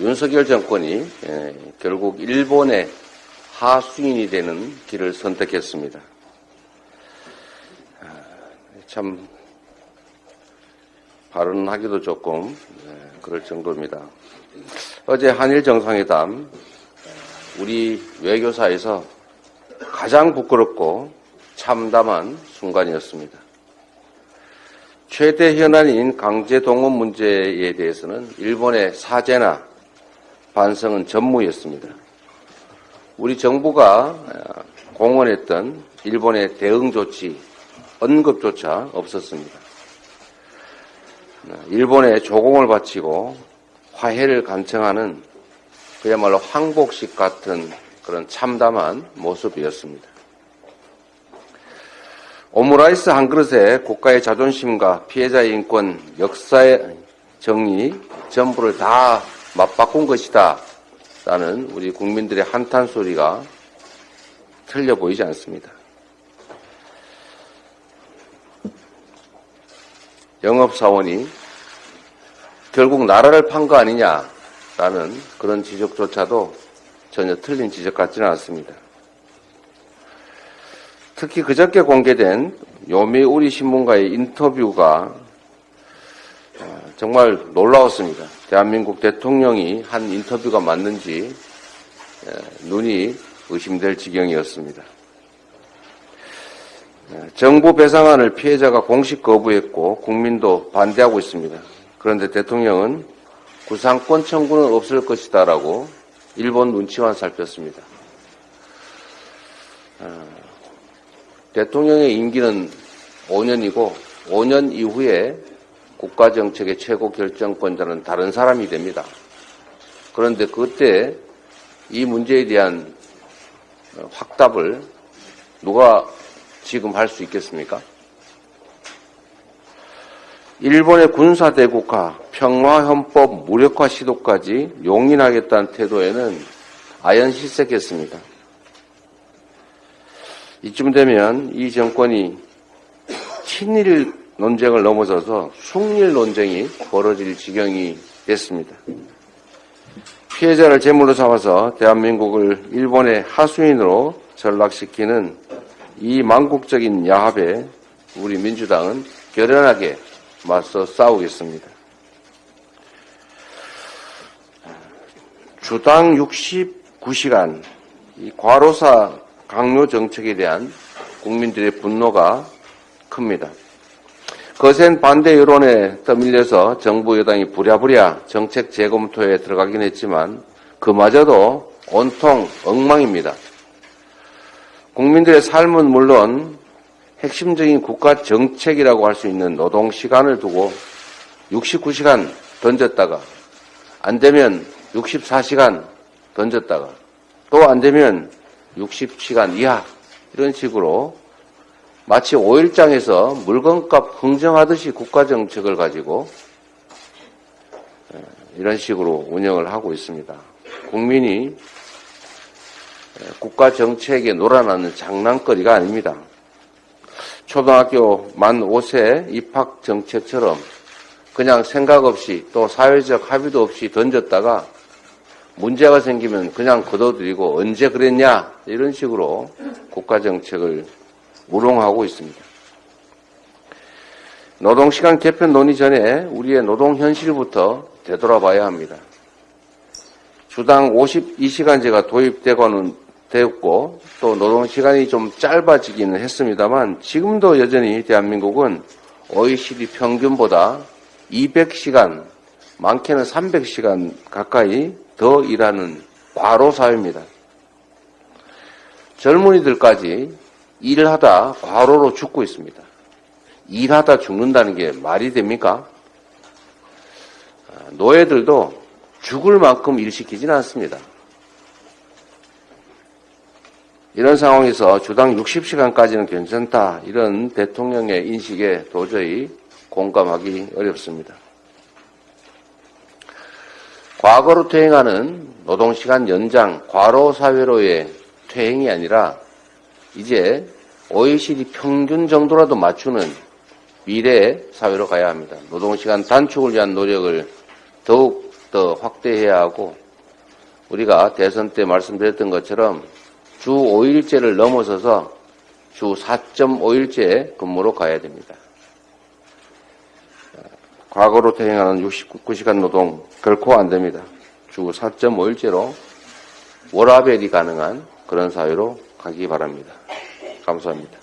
윤석열 정권이 예, 결국 일본의 하수인이 되는 길을 선택했습니다. 아, 참 발언하기도 조금 예, 그럴 정도입니다. 어제 한일 정상회담 우리 외교사에서 가장 부끄럽고 참담한 순간이었습니다. 최대 현안인 강제 동원 문제에 대해서는 일본의 사죄나 반성은 전무였습니다. 우리 정부가 공언했던 일본의 대응 조치, 언급조차 없었습니다. 일본에 조공을 바치고 화해를 간청하는 그야말로 항복식 같은 그런 참담한 모습이었습니다. 오므라이스 한 그릇에 국가의 자존심과 피해자의 인권, 역사의 정의 전부를 다 맞바꾼 것이다. 라는 우리 국민들의 한탄 소리가 틀려 보이지 않습니다. 영업사원이 결국 나라를 판 거 아니냐라는 그런 지적조차도 전혀 틀린 지적 같지는 않습니다. 특히 그저께 공개된 요미우리 신문과의 인터뷰가 어, 정말 놀라웠습니다. 대한민국 대통령이 한 인터뷰가 맞는지 눈이 의심될 지경이었습니다. 정부 배상안을 피해자가 공식 거부했고 국민도 반대하고 있습니다. 그런데 대통령은 구상권 청구는 없을 것이다 라고 일본 눈치만 살폈습니다. 어, 대통령의 임기는 5년이고 5년 이후에 국가정책의 최고 결정권자는 다른 사람이 됩니다. 그런데 그때 이 문제에 대한 확답을 누가 지금 할 수 있겠습니까? 일본의 군사대국화, 평화헌법 무력화 시도까지 용인하겠다는 태도에는 아연 실색했습니다. 이쯤 되면 이 정권이 친일 논쟁을 넘어서서 숙일 논쟁이 벌어질 지경이 됐습니다. 피해자를 제물로 삼아서 대한민국을 일본의 하수인으로 전락시키는 이 망국적인 야합에 우리 민주당은 결연하게 맞서 싸우겠습니다. 주당 69시간 이 과로사 강요 정책에 대한 국민들의 분노가 큽니다. 거센 반대 여론에 떠밀려서 정부 여당이 부랴부랴 정책 재검토에 들어가긴 했지만 그마저도 온통 엉망입니다. 국민들의 삶은 물론 핵심적인 국가 정책이라고 할 수 있는 노동 시간을 두고 69시간 던졌다가 안 되면 64시간 던졌다가 또 안 되면 60시간 이하 이런 식으로 마치 5일장에서 물건값 흥정하듯이 국가 정책을 가지고 이런 식으로 운영을 하고 있습니다. 국민이 국가 정책에 놀아나는 장난거리가 아닙니다. 초등학교 만 5세 입학 정책처럼 그냥 생각 없이 또 사회적 합의도 없이 던졌다가 문제가 생기면 그냥 걷어들이고 언제 그랬냐 이런 식으로 국가 정책을 우롱하고 있습니다. 노동시간 개편 논의 전에 우리의 노동 현실부터 되돌아봐야 합니다. 주당 52시간제가 도입되고는 되었고 또 노동시간이 좀 짧아지기는 했습니다만 지금도 여전히 대한민국은 OECD 평균보다 200시간, 많게는 300시간 가까이 더 일하는 과로 사회입니다. 젊은이들까지 일을 하다 과로로 죽고 있습니다. 일하다 죽는다는 게 말이 됩니까? 노예들도 죽을 만큼 일시키지는 않습니다. 이런 상황에서 주당 60시간까지는 괜찮다. 이런 대통령의 인식에 도저히 공감하기 어렵습니다. 과거로 퇴행하는 노동시간 연장, 과로 사회로의 퇴행이 아니라 이제 OECD 평균 정도라도 맞추는 미래 사회로 가야 합니다. 노동시간 단축을 위한 노력을 더욱 더 확대해야 하고 우리가 대선 때 말씀드렸던 것처럼 주 5일제를 넘어서서 주 4.5일제 근무로 가야 됩니다. 과거로 퇴행하는 69시간 노동 결코 안 됩니다. 주 4.5일제로 워라벨이 가능한 그런 사회로 가기 바랍니다. 감사합니다.